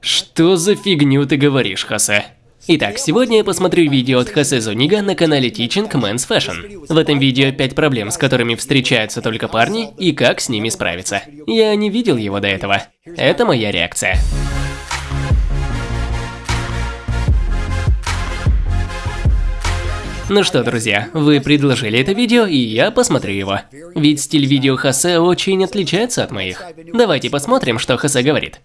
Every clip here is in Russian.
Что за фигню ты говоришь, Хасе? Итак, сегодня я посмотрю видео от Хасе Зунига на канале Teaching Men's Fashion. В этом видео 5 проблем, с которыми встречаются только парни, и как с ними справиться. Я не видел его до этого. Это моя реакция. Ну что, друзья, вы предложили это видео, и я посмотрю его. Ведь стиль видео Хосе очень отличается от моих. Давайте посмотрим, что Хосе говорит.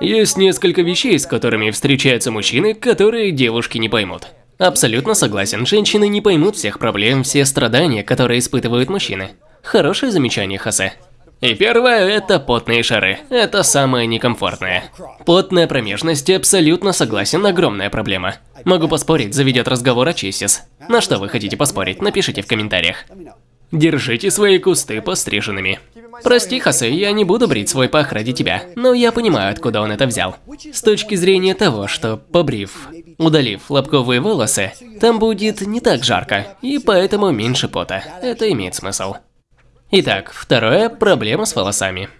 Есть несколько вещей, с которыми встречаются мужчины, которые девушки не поймут. Абсолютно согласен, женщины не поймут всех проблем, все страдания, которые испытывают мужчины. Хорошее замечание, Хосе. И первое – это потные шары. Это самое некомфортное. Потная промежность, абсолютно согласен, огромная проблема. Могу поспорить, заведет разговор о Чесис. На что вы хотите поспорить, напишите в комментариях. Держите свои кусты постриженными. Прости, Хосе, я не буду брить свой пах ради тебя, но я понимаю, откуда он это взял. С точки зрения того, что, побрив, удалив лобковые волосы, там будет не так жарко, и поэтому меньше пота. Это имеет смысл. Итак, второе – проблема с волосами.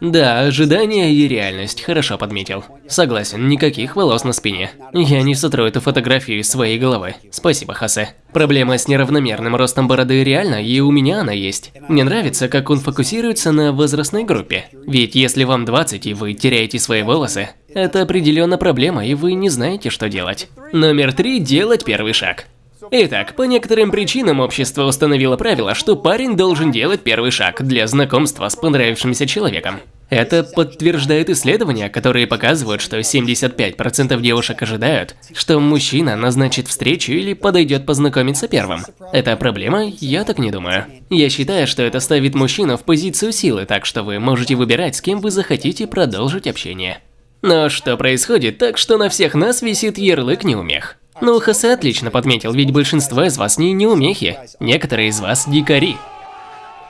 Да, ожидание и реальность, хорошо подметил. Согласен, никаких волос на спине. Я не сотру эту фотографию из своей головы. Спасибо, Хасе. Проблема с неравномерным ростом бороды реально, и у меня она есть. Мне нравится, как он фокусируется на возрастной группе. Ведь если вам 20 и вы теряете свои волосы, это определенно проблема, и вы не знаете, что делать. Номер три – делать первый шаг. Итак, по некоторым причинам общество установило правило, что парень должен делать первый шаг для знакомства с понравившимся человеком. Это подтверждает исследования, которые показывают, что 75% девушек ожидают, что мужчина назначит встречу или подойдет познакомиться первым. Это проблема? Я так не думаю. Я считаю, что это ставит мужчину в позицию силы, так что вы можете выбирать, с кем вы захотите продолжить общение. Но что происходит так, что на всех нас висит ярлык неумех? Ну, Хосе отлично подметил, ведь большинство из вас не неумехи, некоторые из вас дикари.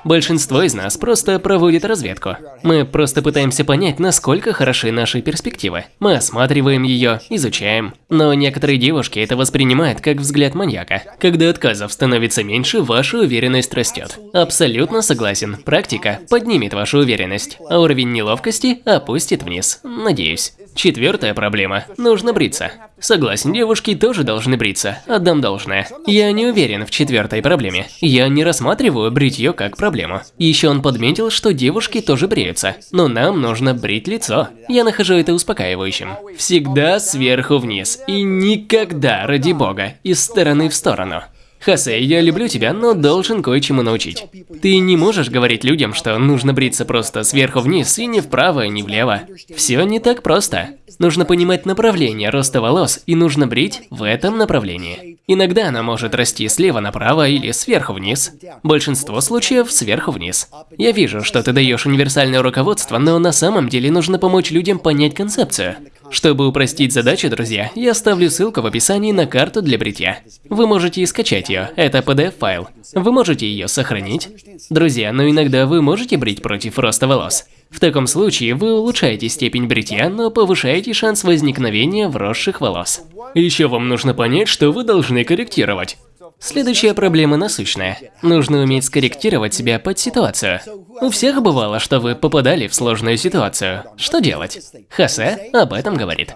Большинство из нас просто проводит разведку. Мы просто пытаемся понять, насколько хороши наши перспективы. Мы осматриваем ее, изучаем. Но некоторые девушки это воспринимают как взгляд маньяка. Когда отказов становится меньше, ваша уверенность растет. Абсолютно согласен. Практика поднимет вашу уверенность, а уровень неловкости опустит вниз. Надеюсь. Четвертая проблема. Нужно бриться. Согласен, девушки тоже должны бриться. Отдам должное. Я не уверен в четвертой проблеме. Я не рассматриваю бритье как проблему. Еще он подметил, что девушки тоже бреются. Но нам нужно брить лицо. Я нахожу это успокаивающим. Всегда сверху вниз. И никогда, ради бога, из стороны в сторону. Хосе, я люблю тебя, но должен кое-чему научить. Ты не можешь говорить людям, что нужно бриться просто сверху вниз и не вправо, ни влево. Все не так просто. Нужно понимать направление роста волос и нужно брить в этом направлении. Иногда она может расти слева направо или сверху вниз. Большинство случаев сверху вниз. Я вижу, что ты даешь универсальное руководство, но на самом деле нужно помочь людям понять концепцию. Чтобы упростить задачу, друзья, я оставлю ссылку в описании на карту для бритья. Вы можете скачать ее, это PDF-файл. Вы можете ее сохранить. Друзья, но иногда вы можете брить против роста волос. В таком случае вы улучшаете степень бритья, но повышаете шанс возникновения вросших волос. Еще вам нужно понять, что вы должны корректировать. Следующая проблема насущная. Нужно уметь скорректировать себя под ситуацию. У всех бывало, что вы попадали в сложную ситуацию. Что делать? Хосе об этом говорит.